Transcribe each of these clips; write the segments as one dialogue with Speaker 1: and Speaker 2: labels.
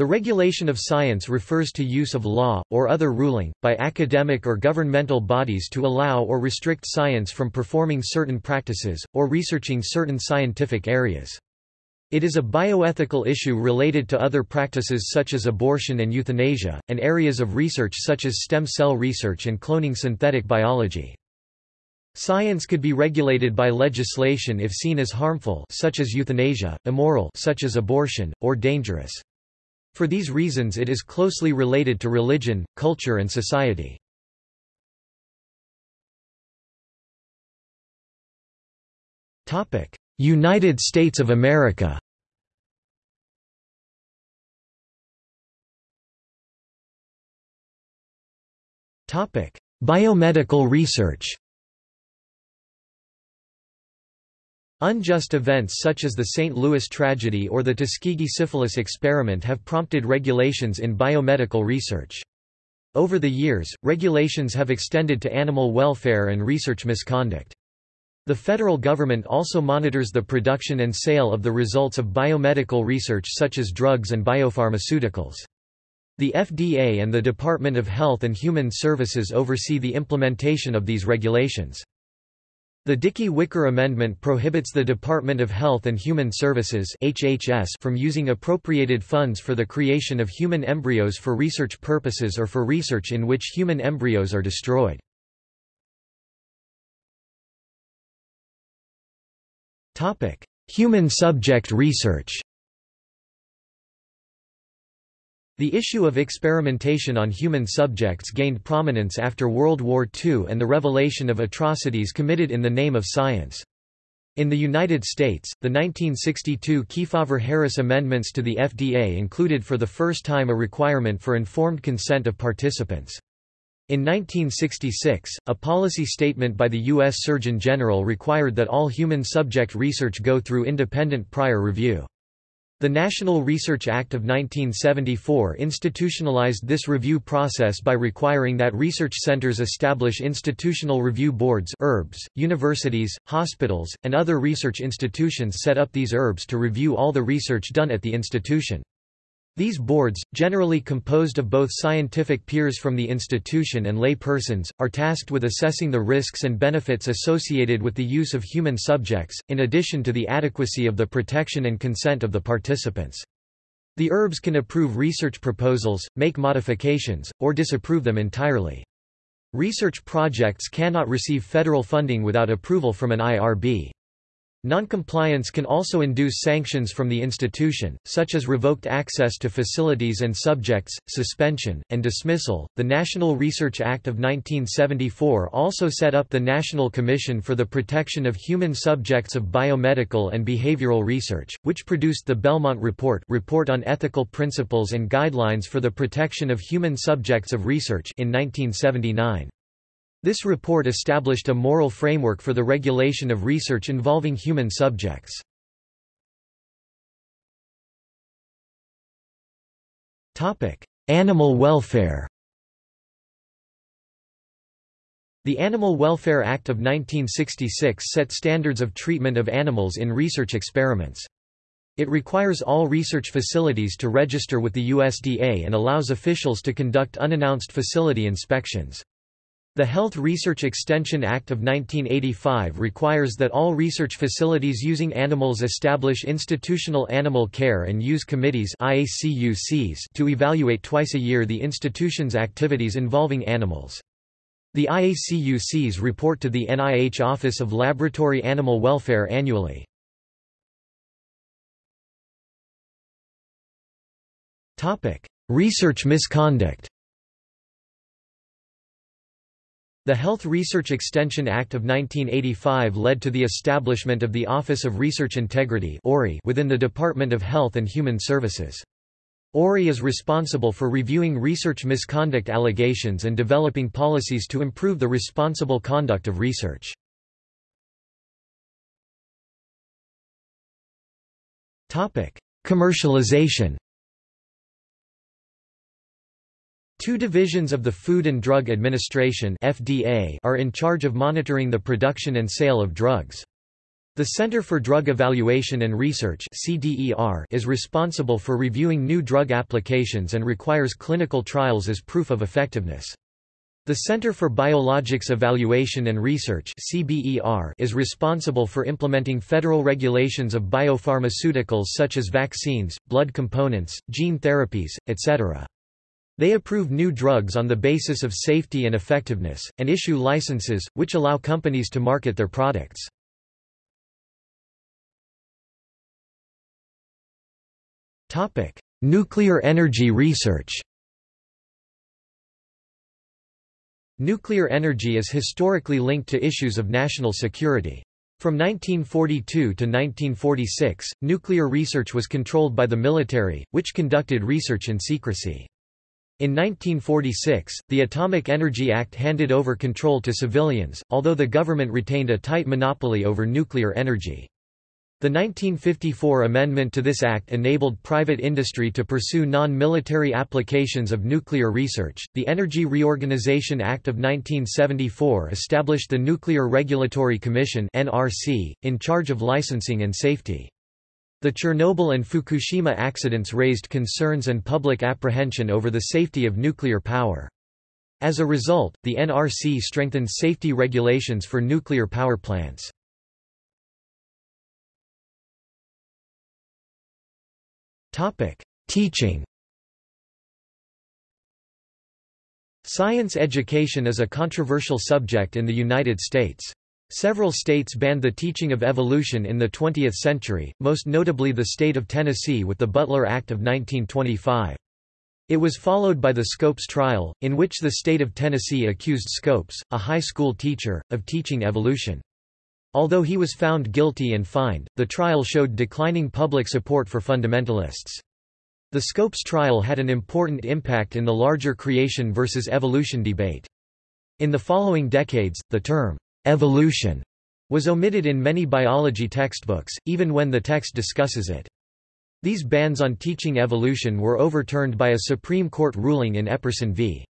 Speaker 1: The regulation of science refers to use of law, or other ruling, by academic or governmental bodies to allow or restrict science from performing certain practices, or researching certain scientific areas. It is a bioethical issue related to other practices such as abortion and euthanasia, and areas of research such as stem cell research and cloning synthetic biology. Science could be regulated by legislation if seen as harmful such as euthanasia, immoral such as abortion, or dangerous. For these reasons it is closely related to religion, culture and society. United States of America Biomedical research Unjust events such as the St. Louis tragedy or the Tuskegee syphilis experiment have prompted regulations in biomedical research. Over the years, regulations have extended to animal welfare and research misconduct. The federal government also monitors the production and sale of the results of biomedical research such as drugs and biopharmaceuticals. The FDA and the Department of Health and Human Services oversee the implementation of these regulations. The Dickey-Wicker Amendment prohibits the Department of Health and Human Services HHS from using appropriated funds for the creation of human embryos for research purposes or for research in which human embryos are destroyed. human subject research The issue of experimentation on human subjects gained prominence after World War II and the revelation of atrocities committed in the name of science. In the United States, the 1962 Kefauver-Harris amendments to the FDA included for the first time a requirement for informed consent of participants. In 1966, a policy statement by the U.S. Surgeon General required that all human subject research go through independent prior review. The National Research Act of 1974 institutionalized this review process by requiring that research centers establish institutional review boards (IRBs). Universities, hospitals, and other research institutions set up these IRBs to review all the research done at the institution. These boards, generally composed of both scientific peers from the institution and lay persons, are tasked with assessing the risks and benefits associated with the use of human subjects, in addition to the adequacy of the protection and consent of the participants. The IRBs can approve research proposals, make modifications, or disapprove them entirely. Research projects cannot receive federal funding without approval from an IRB. Noncompliance can also induce sanctions from the institution, such as revoked access to facilities and subjects, suspension, and dismissal. The National Research Act of 1974 also set up the National Commission for the Protection of Human Subjects of Biomedical and Behavioral Research, which produced the Belmont Report, Report on Ethical Principles and Guidelines for the Protection of Human Subjects of Research in 1979. This report established a moral framework for the regulation of research involving human subjects. Animal welfare The Animal Welfare Act of 1966 set standards of treatment of animals in research experiments. It requires all research facilities to register with the USDA and allows officials to conduct unannounced facility inspections. The Health Research Extension Act of 1985 requires that all research facilities using animals establish institutional animal care and use committees to evaluate twice a year the institution's activities involving animals. The IACUCs report to the NIH Office of Laboratory Animal Welfare annually. Research misconduct The Health Research Extension Act of 1985 led to the establishment of the Office of Research Integrity within the Department of Health and Human Services. ORI is responsible for reviewing research misconduct allegations and developing policies to improve the responsible conduct of research. Commercialization Two divisions of the Food and Drug Administration FDA are in charge of monitoring the production and sale of drugs. The Center for Drug Evaluation and Research (CDER) is responsible for reviewing new drug applications and requires clinical trials as proof of effectiveness. The Center for Biologics Evaluation and Research (CBER) is responsible for implementing federal regulations of biopharmaceuticals such as vaccines, blood components, gene therapies, etc. They approve new drugs on the basis of safety and effectiveness, and issue licenses, which allow companies to market their products. Nuclear energy research. Nuclear energy is historically linked to issues of national security. From 1942 to 1946, nuclear research was controlled by the military, which conducted research in secrecy. In 1946, the Atomic Energy Act handed over control to civilians, although the government retained a tight monopoly over nuclear energy. The 1954 amendment to this act enabled private industry to pursue non-military applications of nuclear research. The Energy Reorganization Act of 1974 established the Nuclear Regulatory Commission in charge of licensing and safety. The Chernobyl and Fukushima accidents raised concerns and public apprehension over the safety of nuclear power. As a result, the NRC strengthened safety regulations for nuclear power plants. Teaching. Science education is a controversial subject in the United States. Several states banned the teaching of evolution in the 20th century, most notably the state of Tennessee with the Butler Act of 1925. It was followed by the Scopes trial, in which the state of Tennessee accused Scopes, a high school teacher, of teaching evolution. Although he was found guilty and fined, the trial showed declining public support for fundamentalists. The Scopes trial had an important impact in the larger creation versus evolution debate. In the following decades, the term, evolution, was omitted in many biology textbooks, even when the text discusses it. These bans on teaching evolution were overturned by a Supreme Court ruling in Epperson v.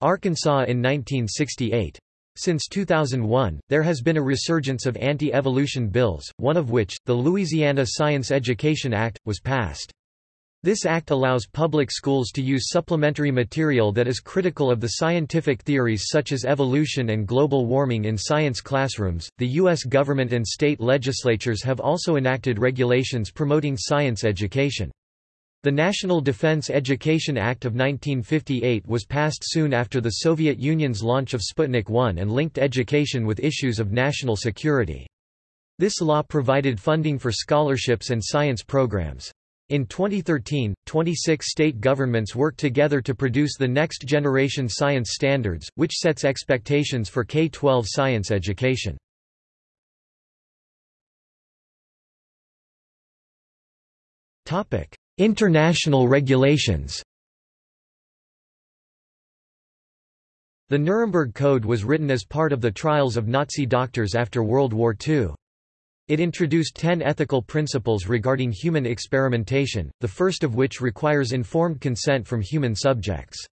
Speaker 1: Arkansas in 1968. Since 2001, there has been a resurgence of anti-evolution bills, one of which, the Louisiana Science Education Act, was passed. This act allows public schools to use supplementary material that is critical of the scientific theories such as evolution and global warming in science classrooms. The U.S. government and state legislatures have also enacted regulations promoting science education. The National Defense Education Act of 1958 was passed soon after the Soviet Union's launch of Sputnik 1 and linked education with issues of national security. This law provided funding for scholarships and science programs. In 2013, 26 state governments worked together to produce the Next Generation Science Standards, which sets expectations for K-12 science education. International regulations The Nuremberg Code was written as part of the trials of Nazi doctors after World War II. It introduced ten ethical principles regarding human experimentation, the first of which requires informed consent from human subjects.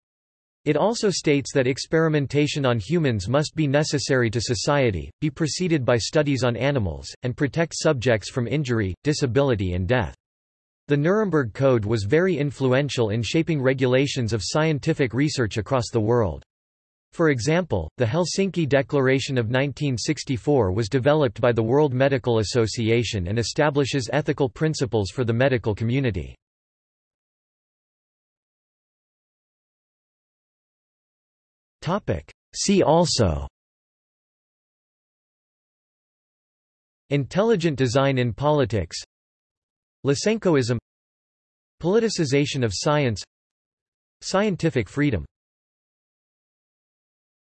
Speaker 1: It also states that experimentation on humans must be necessary to society, be preceded by studies on animals, and protect subjects from injury, disability and death. The Nuremberg Code was very influential in shaping regulations of scientific research across the world. For example, the Helsinki Declaration of 1964 was developed by the World Medical Association and establishes ethical principles for the medical community. See also Intelligent design in politics Lysenkoism Politicization of science Scientific freedom